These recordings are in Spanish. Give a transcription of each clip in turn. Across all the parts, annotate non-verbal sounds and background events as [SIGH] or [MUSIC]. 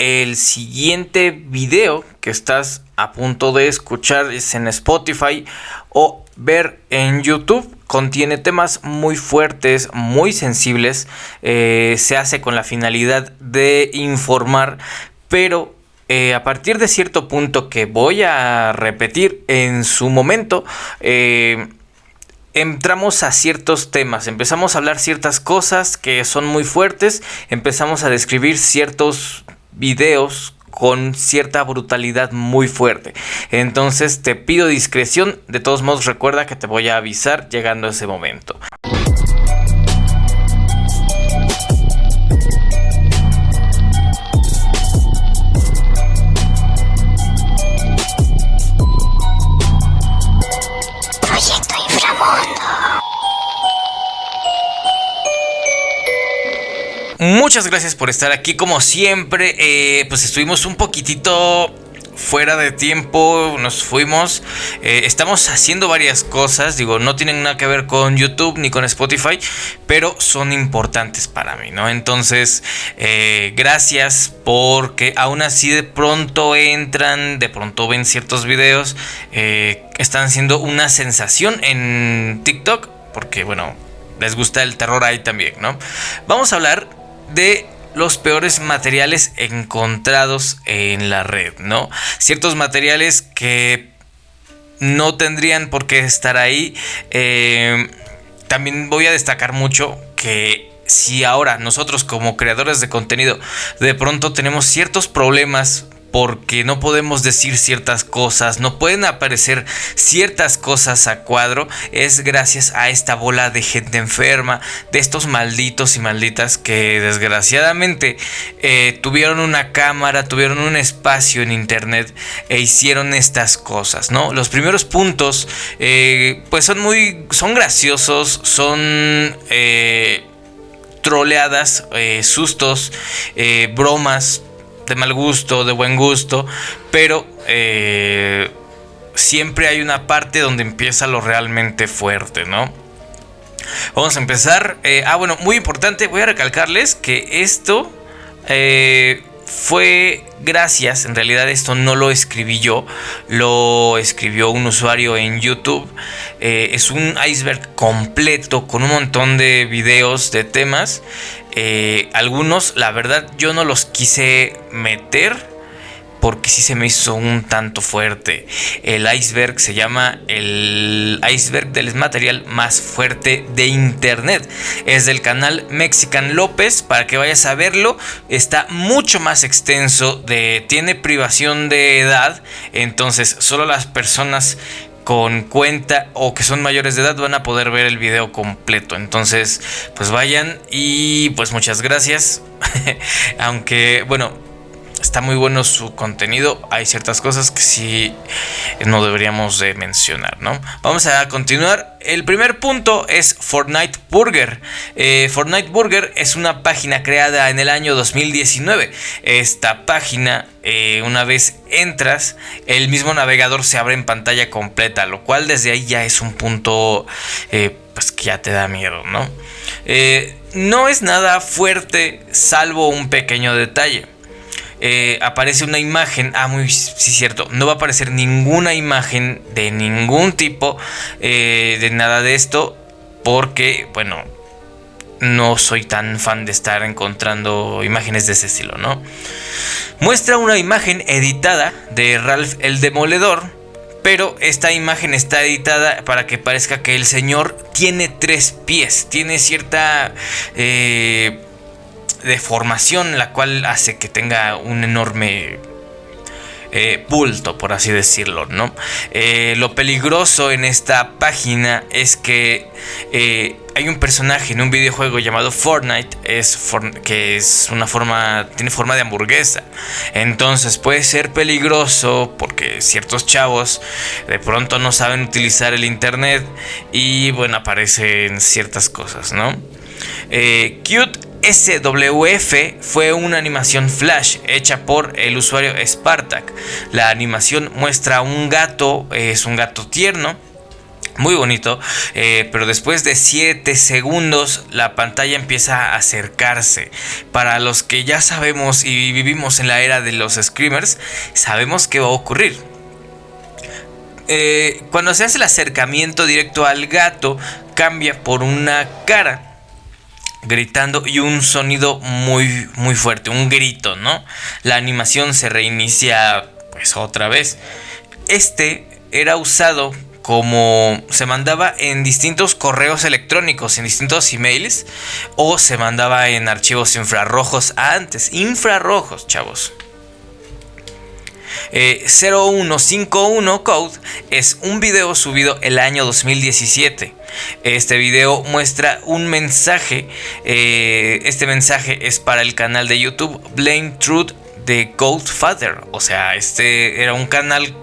El siguiente video que estás a punto de escuchar es en Spotify o ver en YouTube. Contiene temas muy fuertes, muy sensibles. Eh, se hace con la finalidad de informar, pero eh, a partir de cierto punto que voy a repetir en su momento, eh, entramos a ciertos temas, empezamos a hablar ciertas cosas que son muy fuertes, empezamos a describir ciertos videos con cierta brutalidad muy fuerte. Entonces te pido discreción, de todos modos recuerda que te voy a avisar llegando a ese momento. Muchas gracias por estar aquí como siempre. Eh, pues estuvimos un poquitito fuera de tiempo, nos fuimos. Eh, estamos haciendo varias cosas, digo, no tienen nada que ver con YouTube ni con Spotify, pero son importantes para mí, ¿no? Entonces, eh, gracias porque aún así de pronto entran, de pronto ven ciertos videos, están siendo una sensación en TikTok, porque bueno, les gusta el terror ahí también, ¿no? Vamos a hablar de los peores materiales encontrados en la red, ¿no? Ciertos materiales que no tendrían por qué estar ahí. Eh, también voy a destacar mucho que si ahora nosotros como creadores de contenido de pronto tenemos ciertos problemas porque no podemos decir ciertas cosas, no pueden aparecer ciertas cosas a cuadro, es gracias a esta bola de gente enferma, de estos malditos y malditas que desgraciadamente eh, tuvieron una cámara, tuvieron un espacio en internet e hicieron estas cosas, ¿no? Los primeros puntos, eh, pues son muy, son graciosos, son... Eh, troleadas, sustos, bromas, de mal gusto, de buen gusto, pero eh, siempre hay una parte donde empieza lo realmente fuerte, ¿no? Vamos a empezar. Eh, ah, bueno, muy importante, voy a recalcarles que esto eh, fue gracias, en realidad esto no lo escribí yo, lo escribió un usuario en YouTube. Eh, es un iceberg completo con un montón de videos, de temas. Eh, algunos, la verdad, yo no los quise meter porque sí se me hizo un tanto fuerte. El iceberg se llama el iceberg del material más fuerte de internet. Es del canal Mexican López, para que vayas a verlo. Está mucho más extenso, de, tiene privación de edad, entonces solo las personas con cuenta o que son mayores de edad van a poder ver el video completo. Entonces, pues vayan y pues muchas gracias. [LAUGHS] Aunque, bueno, está muy bueno su contenido. Hay ciertas cosas que sí no deberíamos de mencionar, ¿no? Vamos a continuar. El primer punto es Fortnite Burger. Eh, Fortnite Burger es una página creada en el año 2019. Esta página, eh, una vez entras, el mismo navegador se abre en pantalla completa, lo cual desde ahí ya es un punto eh, pues que ya te da miedo, ¿no? no es nada fuerte salvo un pequeño detalle. Eh, aparece una imagen. Ah, muy sí, cierto. No va a aparecer ninguna imagen de ningún tipo eh, de nada de esto. Porque, bueno, no soy tan fan de estar encontrando imágenes de ese estilo, ¿no? Muestra una imagen editada de Ralph el Demoledor. Pero esta imagen está editada para que parezca que el señor tiene tres pies. Tiene cierta... Eh, deformación la cual hace que tenga un enorme eh, bulto, por así decirlo, ¿no? Eh, lo peligroso en esta página es que eh, hay un personaje en un videojuego llamado Fortnite, es que es una forma, tiene forma de hamburguesa. Entonces puede ser peligroso porque ciertos chavos de pronto no saben utilizar el internet y bueno, aparecen ciertas cosas, ¿no? cute SWF fue una animación flash hecha por el usuario Spartak. La animación muestra un gato, es un gato tierno, Muy bonito, eh, pero después de 7 segundos la pantalla empieza a acercarse. Para los que ya sabemos y vivimos en la era de los screamers, sabemos qué va a ocurrir. Eh, cuando se hace el acercamiento directo al gato, cambia por una cara gritando y un sonido muy muy fuerte, un grito, ¿no? La animación se reinicia pues otra vez. Este era usado como se mandaba en distintos correos electrónicos, en distintos emails, o se mandaba en archivos infrarrojos antes, infrarrojos, chavos. 0151 eh, Code es un video subido el año 2017. Este video muestra un mensaje. Eh, este mensaje es para el canal de YouTube Blame Truth de Father. O sea, este era un canal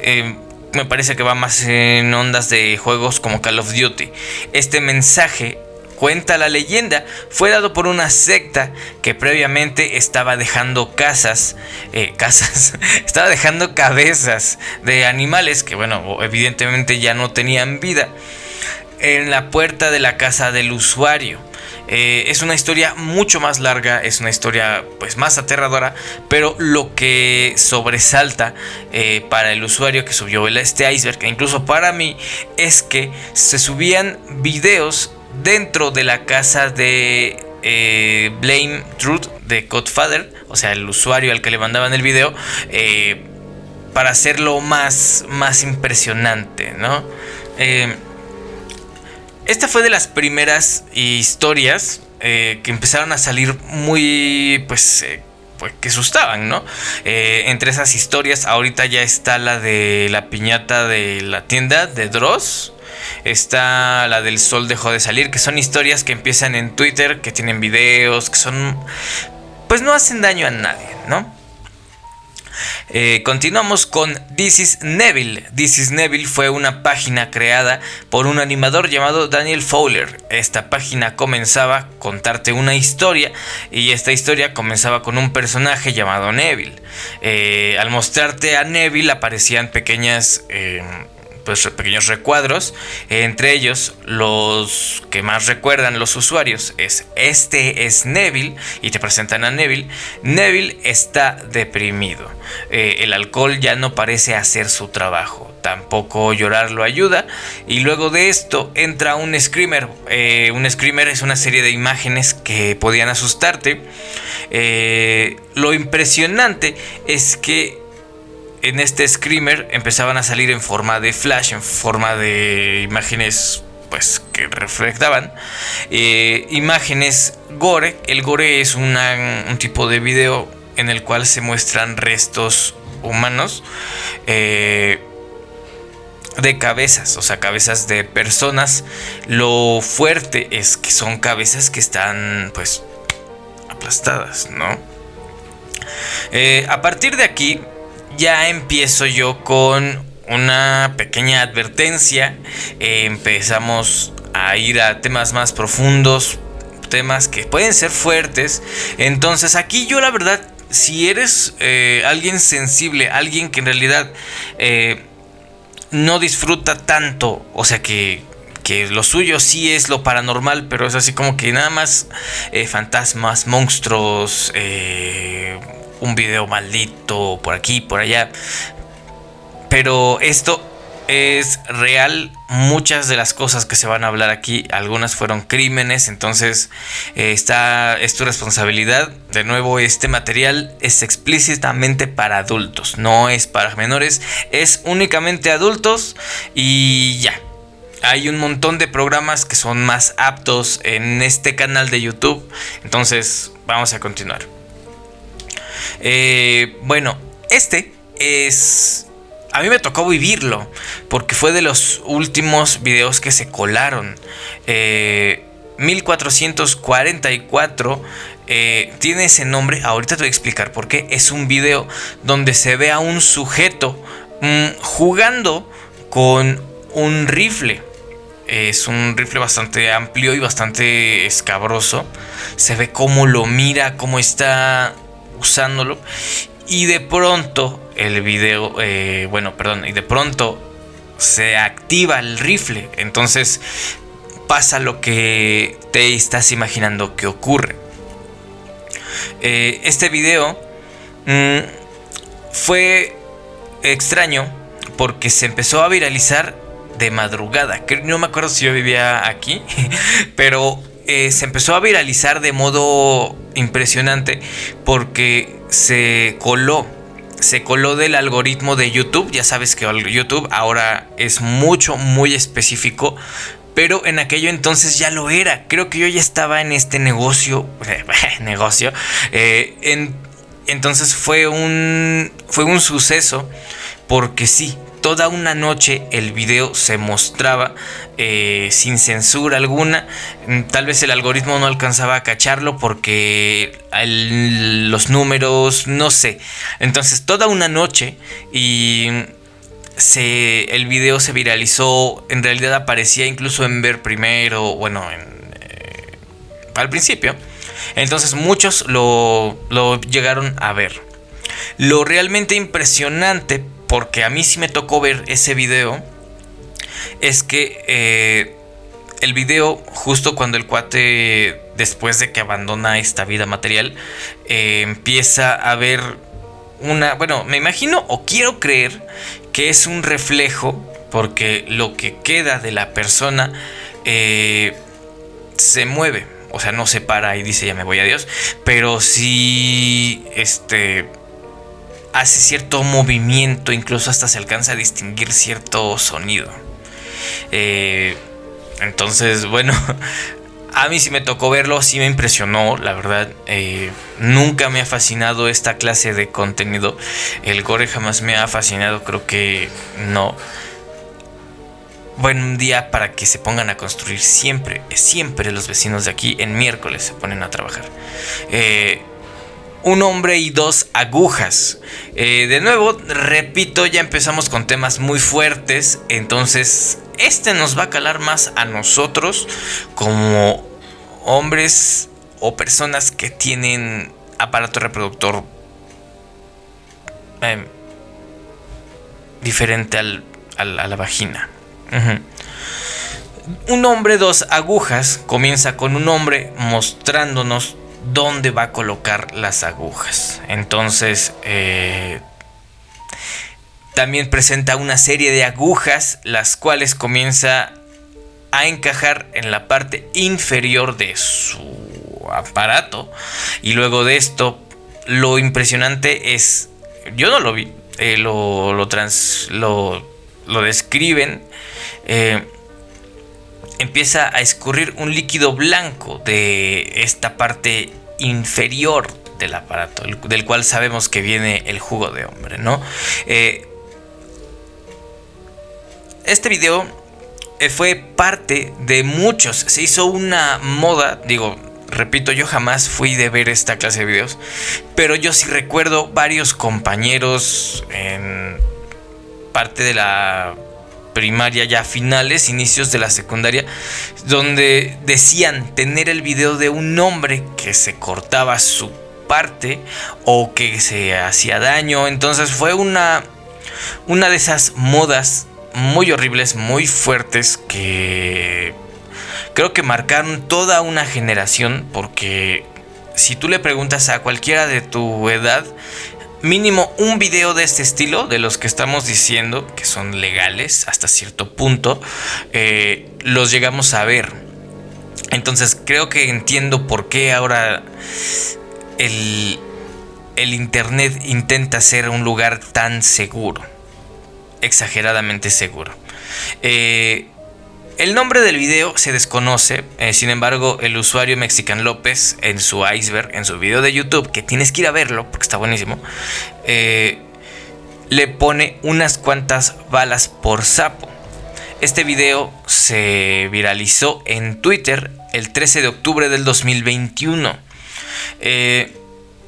eh, me parece que va más en ondas de juegos como Call of Duty. Este mensaje cuenta la leyenda, fue dado por una secta que previamente estaba dejando casas, eh, [LAUGHS] casas, estaba dejando cabezas de animales que, bueno, evidentemente ya no tenían vida en la puerta de la casa del usuario. Eh, es una historia mucho más larga, es una historia pues más aterradora, pero lo que sobresalta eh, para el usuario que subió este iceberg, e incluso para mí, es que se subían videos dentro de la casa de eh, Blame Truth de Godfather, o sea, el usuario al que le mandaban el video, para hacerlo más, más impresionante, ¿no? Esta fue de las primeras historias eh, que empezaron a salir muy, pues, eh, pues que asustaban, ¿no? Eh, entre esas historias, ahorita ya está la de la piñata de la tienda de Dross. Está la del sol dejó de salir, que son historias que empiezan en Twitter, que tienen videos, que son... Pues no hacen daño a nadie, ¿no? Eh, continuamos con This is Neville. This is Neville fue una página creada por un animador llamado Daniel Fowler. Esta página comenzaba a contarte una historia y esta historia comenzaba con un personaje llamado Neville. Eh, al mostrarte a Neville aparecían pequeñas... Eh, pues, pequeños recuadros. Entre ellos, los que más recuerdan los usuarios es este es Neville y te presentan a Neville. Neville está deprimido. Eh, el alcohol ya no parece hacer su trabajo. Tampoco llorar lo ayuda. Y luego de esto entra un screamer. Eh, un screamer es una serie de imágenes que podían asustarte. Eh, lo impresionante es que en este screamer empezaban a salir en forma de flash, en forma de imágenes pues que reflectaban eh, imágenes gore. El gore es un tipo de video en el cual se muestran restos humanos eh, de cabezas, o sea, cabezas de personas. Lo fuerte es que son cabezas que están pues aplastadas, ¿no? Eh, a partir de aquí ya empiezo yo con una pequeña advertencia. Eh, empezamos a ir a temas más profundos, temas que pueden ser fuertes. Entonces aquí yo la verdad, si eres eh, alguien sensible, alguien que en realidad eh, no disfruta tanto, o sea que, que lo suyo sí es lo paranormal, pero es así como que nada más fantasmas, monstruos, un video maldito por aquí, por allá. Pero esto es real. Muchas de las cosas que se van a hablar aquí, algunas fueron crímenes, entonces eh, está, es tu responsabilidad. De nuevo, este material es explícitamente para adultos, no es para menores, es únicamente adultos y ya. Hay un montón de programas que son más aptos en este canal de YouTube, entonces vamos a continuar. Eh, bueno, este es... A mí me tocó vivirlo, porque fue de los últimos videos que se colaron. 1444 eh, eh, tiene ese nombre, ahorita te voy a explicar por qué. Es un video donde se ve a un sujeto mm, jugando con un rifle. Es un rifle bastante amplio y bastante escabroso. Se ve cómo lo mira, cómo está usándolo. Y de pronto el video, eh, bueno, perdón, y de pronto se activa el rifle. Entonces pasa lo que te estás imaginando que ocurre. Eh, este video mm, fue extraño porque se empezó a viralizar de madrugada. No me acuerdo si yo vivía aquí, [LAUGHS] pero eh, se empezó a viralizar de modo impresionante porque se coló. Se coló del algoritmo de YouTube. Ya sabes que YouTube ahora es mucho, muy específico. Pero en aquello entonces ya lo era. Creo que yo ya estaba en este negocio. [LAUGHS] negocio. Eh, entonces fue un. Fue un suceso. Porque sí, toda una noche el video se mostraba eh, sin censura alguna. Mm, tal vez el algoritmo no alcanzaba a cacharlo porque los números, no sé. Entonces toda una noche y se, el video se viralizó. En realidad aparecía incluso en ver primero, bueno, eh, al principio. Entonces muchos lo, lo llegaron a ver. Lo realmente impresionante porque a mí sí me tocó ver ese video, es que eh, el video, justo cuando el cuate, después de que abandona esta vida material, eh, empieza a ver una, bueno, me imagino o quiero creer que es un reflejo, porque lo que queda de la persona eh, se mueve, o sea, no se para y dice ya me voy a Dios, pero sí, este hace cierto movimiento, incluso hasta se alcanza a distinguir cierto sonido. Eh, entonces, bueno, [LAUGHS] a mí sí me tocó verlo, sí me impresionó, la verdad. Eh, nunca me ha fascinado esta clase de contenido. El gore jamás me ha fascinado, creo que no. Buen día para que se pongan a construir siempre, siempre los vecinos de aquí en miércoles se ponen a trabajar. Eh, un hombre y dos agujas. Eh, de nuevo, repito, ya empezamos con temas muy fuertes, entonces este nos va a calar más a nosotros como hombres o personas que tienen aparato reproductor em, diferente al, a la vagina. Un hombre, dos agujas, comienza con un hombre mostrándonos dónde va a colocar las agujas. Entonces, eh, también presenta una serie de agujas, las cuales comienza a encajar en la parte inferior de su aparato. Y luego de esto, lo impresionante es, yo no lo vi, eh, lo, lo, describen. Eh, empieza a escurrir un líquido blanco de esta parte inferior del aparato, del cual sabemos que viene el jugo de hombre, ¿no? Eh, este video eh, fue parte de muchos, se hizo una moda, digo, repito, yo jamás fui de ver esta clase de videos, pero yo sí recuerdo varios compañeros en parte de la primaria ya finales, inicios de la secundaria, donde decían tener el video de un hombre que se cortaba su parte o que se hacía daño. Entonces fue una, una de esas modas muy horribles, muy fuertes que creo que marcaron toda una generación porque si tú le preguntas a cualquiera de tu edad, mínimo un video de este estilo, de los que estamos diciendo que son legales hasta cierto punto, eh, los llegamos a ver. Entonces creo que entiendo por qué ahora el, el Internet intenta ser un lugar tan seguro, exageradamente seguro. Eh, el nombre del video se desconoce, eh, sin embargo el usuario Mexican López en su iceberg, en su video de YouTube, que tienes que ir a verlo porque está buenísimo, eh, le pone unas cuantas balas por sapo. Este video se viralizó en Twitter el 13 de octubre del 2021. Eh,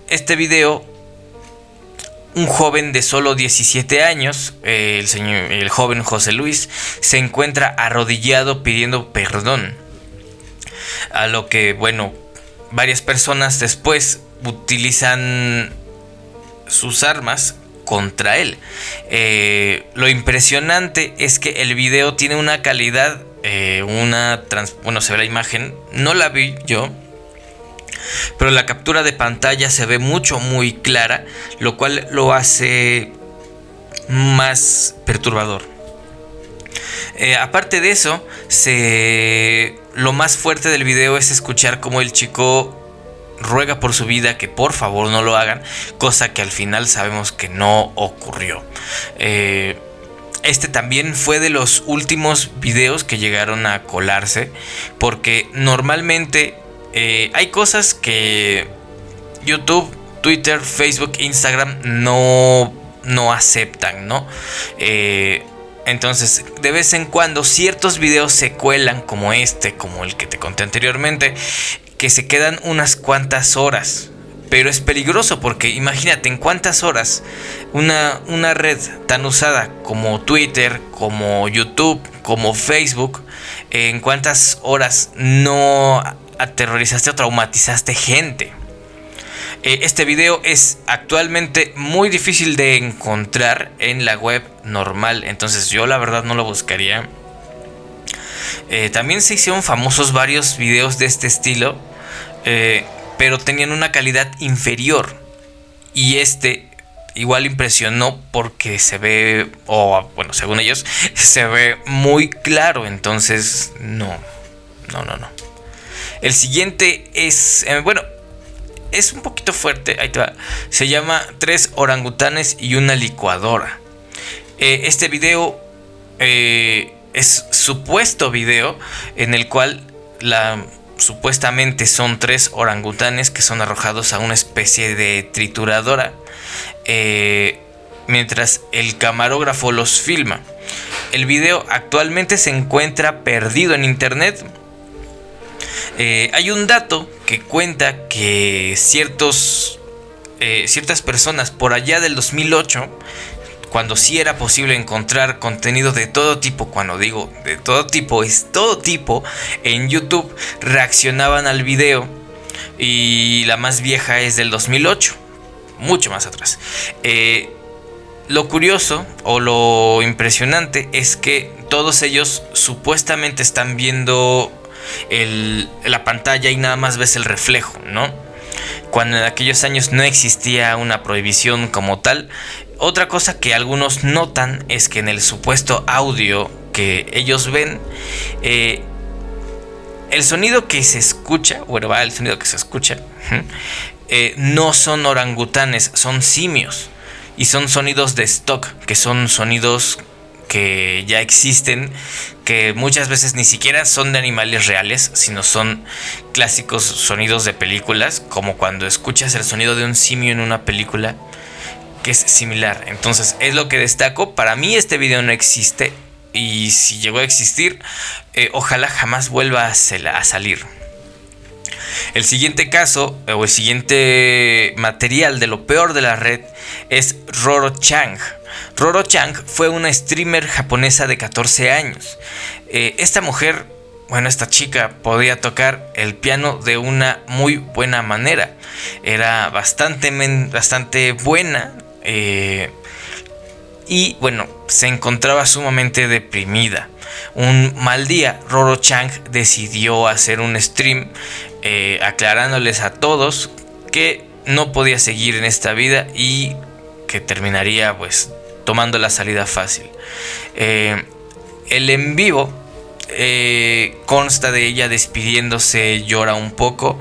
este video un joven de solo 17 años, el, señor, el joven José Luis, se encuentra arrodillado pidiendo perdón. A lo que, bueno, varias personas después utilizan sus armas contra él. Eh, lo impresionante es que el video tiene una calidad, eh, una... bueno, se ve la imagen, no la vi yo, pero la captura de pantalla se ve mucho, muy clara, lo cual lo hace más perturbador. Eh, aparte de eso, se... lo más fuerte del video es escuchar cómo el chico ruega por su vida que por favor no lo hagan, cosa que al final sabemos que no ocurrió. Eh, este también fue de los últimos videos que llegaron a colarse, porque normalmente eh, hay cosas que YouTube, Twitter, Facebook, Instagram no, no aceptan, ¿no? Eh, entonces, de vez en cuando ciertos videos se cuelan como este, como el que te conté anteriormente, que se quedan unas cuantas horas. Pero es peligroso porque imagínate en cuántas horas una, una red tan usada como Twitter, como YouTube, como Facebook, en cuántas horas no aterrorizaste o traumatizaste gente. Eh, este video es actualmente muy difícil de encontrar en la web normal, entonces yo la verdad no lo buscaría. Eh, también se hicieron famosos varios videos de este estilo eh, pero tenían una calidad inferior. Y este igual impresionó porque se ve, o bueno, según ellos, [LAUGHS] se ve muy claro. Entonces, no, no, no, no. El siguiente es, eh, bueno, es un poquito fuerte. Ahí te va. Se llama Tres orangutanes y una licuadora. Eh, este video es supuesto video en el cual supuestamente son tres orangutanes que son arrojados a una especie de trituradora eh, mientras el camarógrafo los filma. El video actualmente se encuentra perdido en internet. Eh, hay un dato que cuenta que eh, ciertas personas por allá del 2008 cuando sí era posible encontrar contenido de todo tipo, cuando digo de todo tipo, es todo tipo, en YouTube reaccionaban al video y la más vieja es del 2008, mucho más atrás. Eh, lo curioso o lo impresionante es que todos ellos supuestamente están viendo la pantalla y nada más ves el reflejo, ¿no? Cuando en aquellos años no existía una prohibición como tal, otra cosa que algunos notan es que en el supuesto audio que ellos ven, eh, el sonido que se escucha, bueno, va el sonido que se escucha, eh, no son orangutanes, son simios. Y son sonidos de stock, que son sonidos que ya existen, que muchas veces ni siquiera son de animales reales, sino son clásicos sonidos de películas, como cuando escuchas el sonido de un simio en una película que es similar. Entonces es lo que destaco. Para mí este video no existe. Y si llegó a existir, eh, ojalá jamás vuelva a, salir. El siguiente caso o el siguiente material de lo peor de la red es Roro Chang. Roro Chang fue una streamer japonesa de 14 años. Eh, esta mujer, bueno, esta chica podía tocar el piano de una muy buena manera. Era bastante, bastante buena, eh, y bueno, se encontraba sumamente deprimida. Un mal día, Roro Chang decidió hacer un stream eh, aclarándoles a todos que no podía seguir en esta vida y que terminaría pues tomando la salida fácil. Eh, el en vivo consta de ella despidiéndose, llora un poco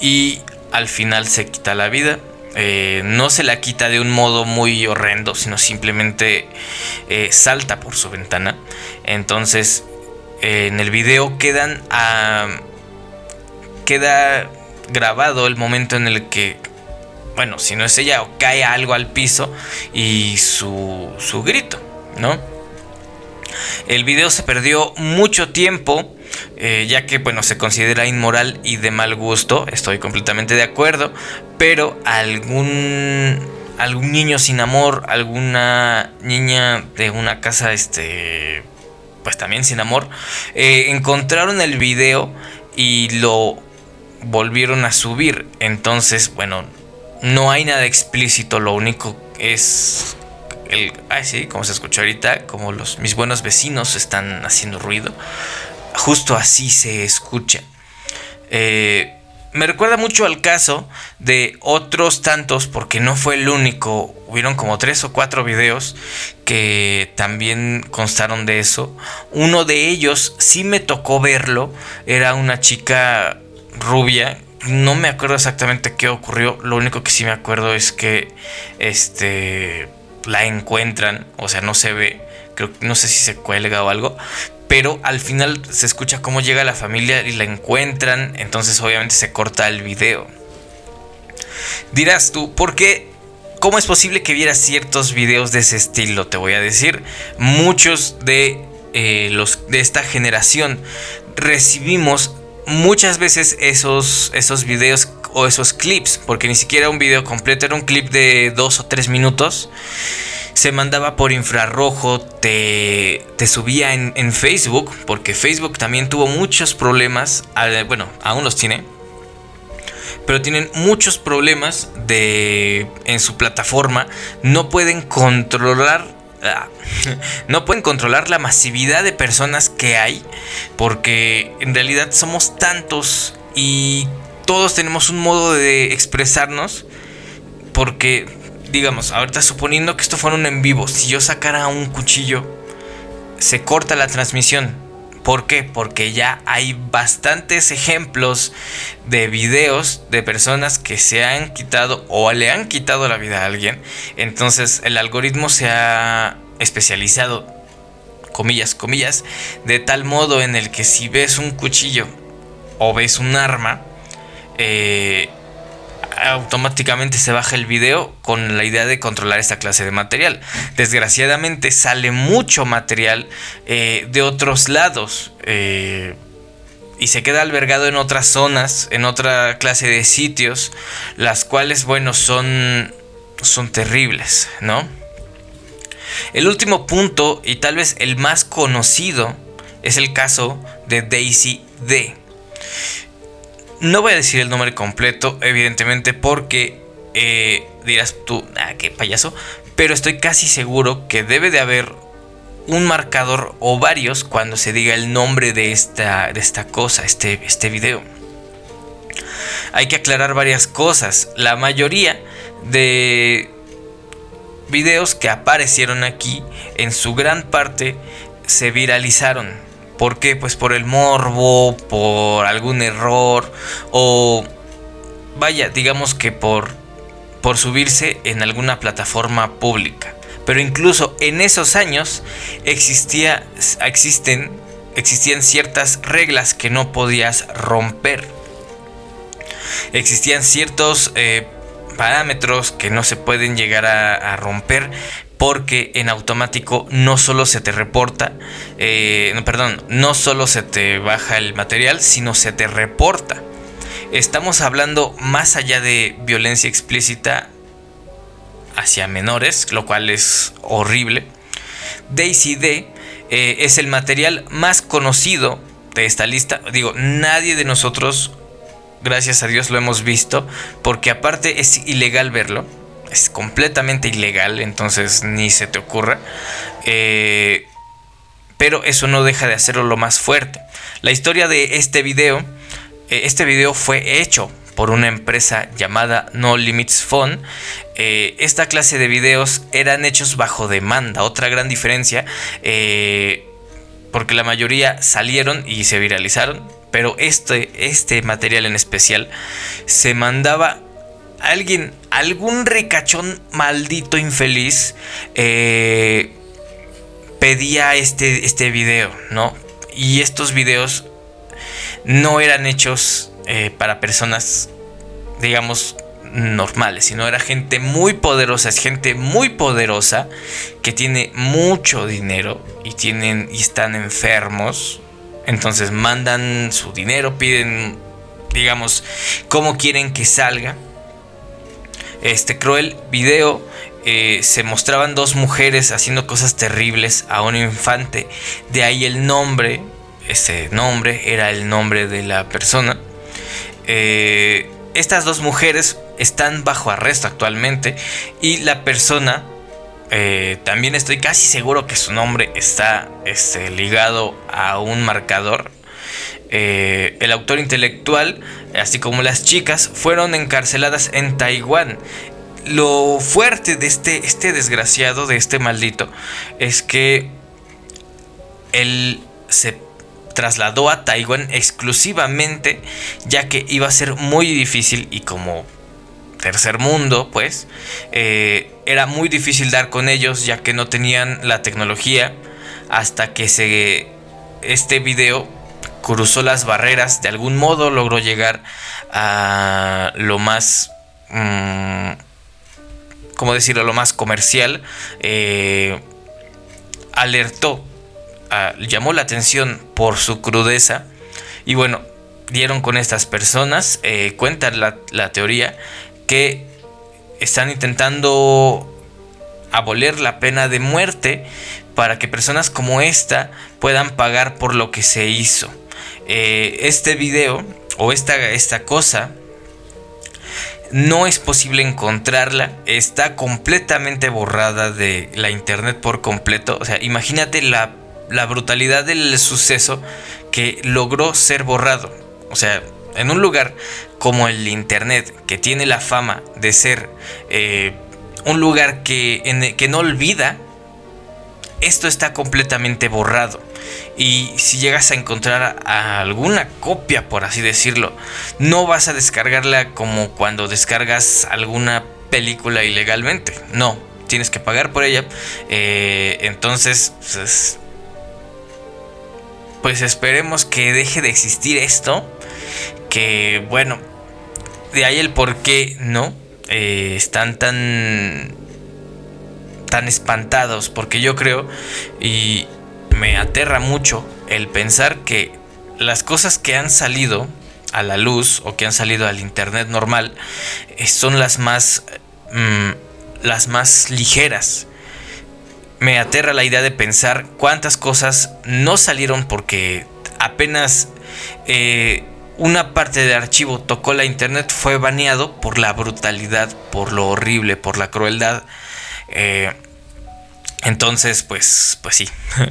y al final se quita la vida. Eh, no se la quita de un modo muy horrendo, sino simplemente eh, salta por su ventana. Entonces, eh, en el video quedan queda grabado el momento en el que, bueno, si no es ella, cae algo al piso y su, su grito, ¿no? El video se perdió mucho tiempo eh, ya que bueno, se considera inmoral y de mal gusto, estoy completamente de acuerdo, pero algún, algún niño sin amor, alguna niña de una casa, este, pues también sin amor, eh, encontraron el video y lo volvieron a subir, entonces bueno, no hay nada explícito, lo único es el, ay sí, como se escucha ahorita, como los mis buenos vecinos están haciendo ruido. Justo así se escucha. Eh, me recuerda mucho al caso de otros tantos, porque no fue el único. Hubieron como tres o cuatro videos que también constaron de eso. Uno de ellos sí me tocó verlo. Era una chica rubia. No me acuerdo exactamente qué ocurrió. Lo único que sí me acuerdo es que este la encuentran. O sea, no se ve. Creo, no sé si se cuelga o algo pero al final se escucha cómo llega la familia y la encuentran, entonces obviamente se corta el video. Dirás tú, ¿por qué? ¿Cómo es posible que vieras ciertos videos de ese estilo? Te voy a decir, muchos de eh, los de esta generación recibimos muchas veces esos, esos videos o esos clips, porque ni siquiera un video completo, era un clip de dos o tres minutos se mandaba por infrarrojo, te, te subía en, Facebook, porque Facebook también tuvo muchos problemas, bueno, aún los tiene, pero tienen muchos problemas de en su plataforma, no pueden controlar [LAUGHS] no pueden controlar la masividad de personas que hay porque en realidad somos tantos y todos tenemos un modo de expresarnos porque digamos, ahorita suponiendo que esto fuera un en vivo, si yo sacara un cuchillo, se corta la transmisión. ¿Por qué? Porque ya hay bastantes ejemplos de videos de personas que se han quitado o le han quitado la vida a alguien. Entonces el algoritmo se ha especializado, comillas, comillas, de tal modo en el que si ves un cuchillo o ves un arma, eh, automáticamente se baja el video con la idea de controlar esta clase de material. Desgraciadamente sale mucho material eh, de otros lados eh, y se queda albergado en otras zonas, en otra clase de sitios, las cuales, bueno, son, son terribles, ¿no? El último punto y tal vez el más conocido es el caso de Daisy D. No voy a decir el nombre completo, evidentemente, porque eh, dirás tú, ah, qué payaso. Pero estoy casi seguro que debe de haber un marcador o varios cuando se diga el nombre de esta, de esta cosa, este, este video. Hay que aclarar varias cosas. La mayoría de videos que aparecieron aquí, en su gran parte, se viralizaron ¿Por qué? Pues por el morbo, por algún error o vaya, digamos que por, por subirse en alguna plataforma pública. Pero incluso en esos años existía, existen, existían ciertas reglas que no podías romper. Existían ciertos eh, parámetros que no se pueden llegar a romper porque en automático no solo se te reporta, eh, perdón, no solo se te baja el material, sino se te reporta. Estamos hablando más allá de violencia explícita hacia menores, lo cual es horrible. Daisy D eh, es el material más conocido de esta lista. Digo, nadie de nosotros, gracias a Dios, lo hemos visto, porque aparte es ilegal verlo es completamente ilegal, entonces ni se te ocurra. Eh, pero eso no deja de hacerlo lo más fuerte. La historia de este video, eh, este video fue hecho por una empresa llamada No Limits Phone. Eh, esta clase de videos eran hechos bajo demanda. Otra gran diferencia, porque la mayoría salieron y se viralizaron. Pero este, este material en especial se mandaba alguien, algún ricachón maldito infeliz eh, pedía este, este video, ¿no? Y estos videos no eran hechos eh, para personas, digamos, normales, sino era gente muy poderosa, es gente muy poderosa que tiene mucho dinero y tienen y están enfermos. Entonces mandan su dinero, piden, digamos, cómo quieren que salga este cruel video eh, se mostraban dos mujeres haciendo cosas terribles a un infante. De ahí el nombre, ese nombre era el nombre de la persona. Eh, estas dos mujeres están bajo arresto actualmente y la persona eh, también estoy casi seguro que su nombre está este, ligado a un marcador. Eh, el autor intelectual, así como las chicas, fueron encarceladas en Taiwán. Lo fuerte de este, este desgraciado, de este maldito, es que él se trasladó a Taiwán exclusivamente ya que iba a ser muy difícil y como tercer mundo pues eh, era muy difícil dar con ellos ya que no tenían la tecnología hasta que se este video cruzó las barreras de algún modo logró llegar a lo más mm, como decirlo lo más comercial eh, alertó llamó la atención por su crudeza y bueno, dieron con estas personas, eh, cuentan la, la teoría que están intentando abolir la pena de muerte para que personas como esta puedan pagar por lo que se hizo. Eh, este video o esta, esta cosa no es posible encontrarla, está completamente borrada de la internet por completo. O sea, imagínate la la brutalidad del suceso que logró ser borrado. O sea, en un lugar como el Internet, que tiene la fama de ser eh, un lugar que, que no olvida, esto está completamente borrado. Y si llegas a encontrar alguna copia, por así decirlo, no vas a descargarla como cuando descargas alguna película ilegalmente. No, tienes que pagar por ella. Eh, entonces, pues, pues esperemos que deje de existir esto. Que bueno, de ahí el por qué no eh, están tan tan espantados porque yo creo y me aterra mucho el pensar que las cosas que han salido a la luz o que han salido al internet normal eh, son las más mm, las más ligeras me aterra la idea de pensar cuántas cosas no salieron porque apenas eh, una parte del archivo tocó la internet fue baneado por la brutalidad, por lo horrible, por la crueldad. Eh, entonces, pues, pues sí. [LAUGHS]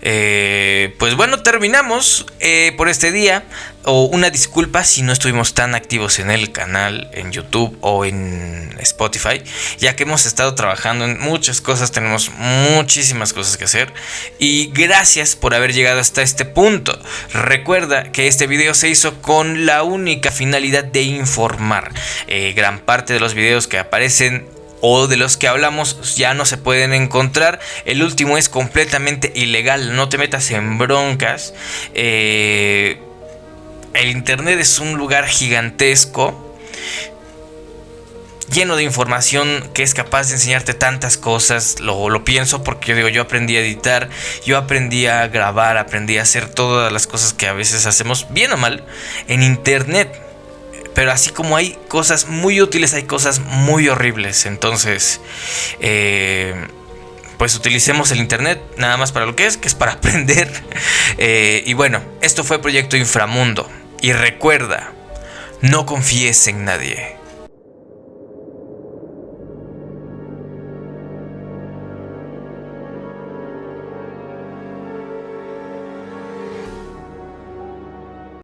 Eh, pues bueno, terminamos eh, por este día. O una disculpa si no estuvimos tan activos en el canal, en YouTube o en Spotify, ya que hemos estado trabajando en muchas cosas, tenemos muchísimas cosas que hacer. Y gracias por haber llegado hasta este punto. Recuerda que este video se hizo con la única finalidad de informar. Gran parte de los videos que aparecen o de los que hablamos ya no se pueden encontrar. El último es completamente ilegal, no te metas en broncas. Eh, el Internet es un lugar gigantesco. Lleno de información que es capaz de enseñarte tantas cosas. Lo, lo pienso porque yo digo, yo aprendí a editar, yo aprendí a grabar, aprendí a hacer todas las cosas que a veces hacemos, bien o mal, en internet pero así como hay cosas muy útiles, hay cosas muy horribles. Entonces, eh, pues utilicemos el Internet nada más para lo que es, que es para [LAUGHS] aprender. Eh, y bueno, esto fue Proyecto Inframundo. Y recuerda, no confíes en nadie.